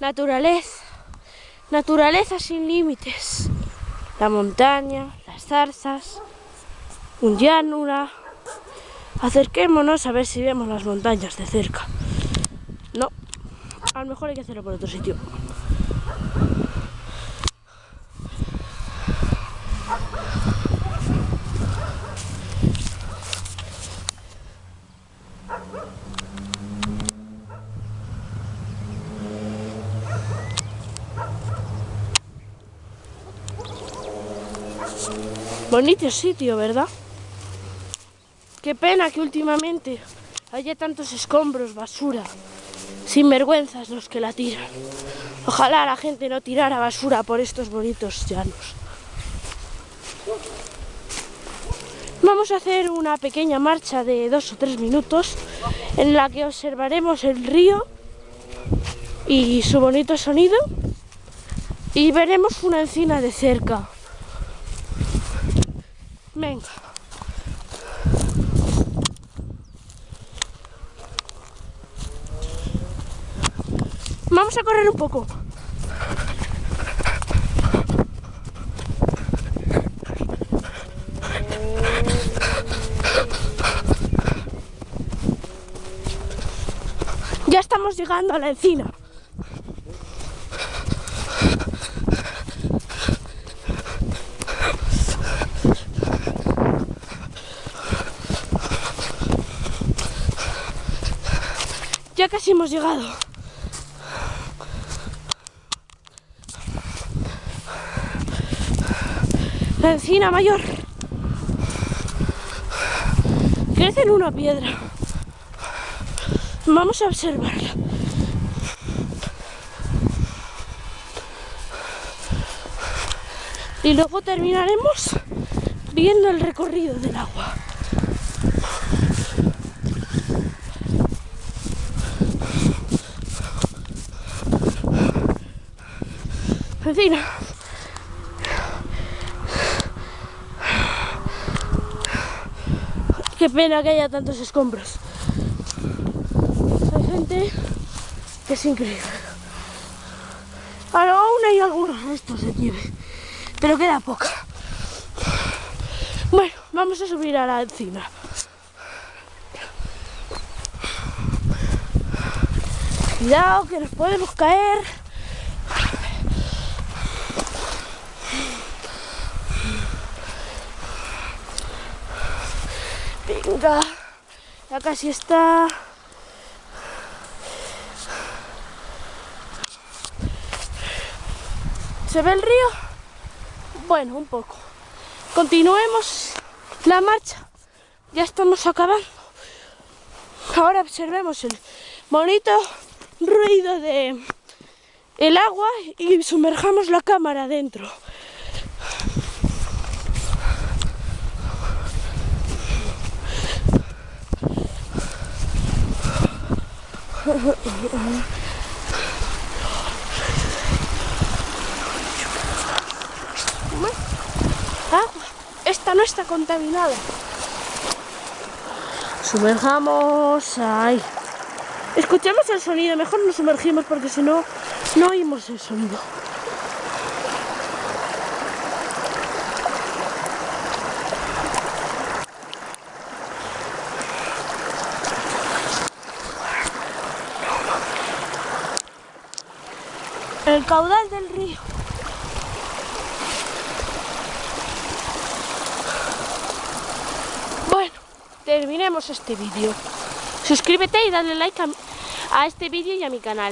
Naturaleza. Naturaleza sin límites. La montaña, las zarzas, un llanura. Acerquémonos a ver si vemos las montañas de cerca. No, a lo mejor hay que hacerlo por otro sitio. Bonito sitio, ¿verdad? Qué pena que últimamente haya tantos escombros, basura, sin vergüenzas los que la tiran. Ojalá la gente no tirara basura por estos bonitos llanos. Vamos a hacer una pequeña marcha de dos o tres minutos en la que observaremos el río y su bonito sonido y veremos una encina de cerca. Venga. Vamos a correr un poco. Ya estamos llegando a la encina. Casi hemos llegado. La encina mayor. Crece en una piedra. Vamos a observarla. Y luego terminaremos viendo el recorrido del agua. Encina. Qué pena que haya tantos escombros. Hay gente que es increíble. Ahora aún hay algunos restos de nieve, pero queda poca. Bueno, vamos a subir a la encina. Cuidado que nos podemos caer. Venga, casi está. ¿Se ve el río? Bueno, un poco. Continuemos la marcha. Ya estamos acabando. Ahora observemos el bonito ruido de el agua y sumerjamos la cámara dentro. Agua. Esta no está contaminada. Sumerjamos ahí. Escuchemos el sonido, mejor nos sumergimos porque si no, no oímos el sonido. El caudal del río. Bueno, terminemos este vídeo. Suscríbete y dale like a, este vídeo y a mi canal.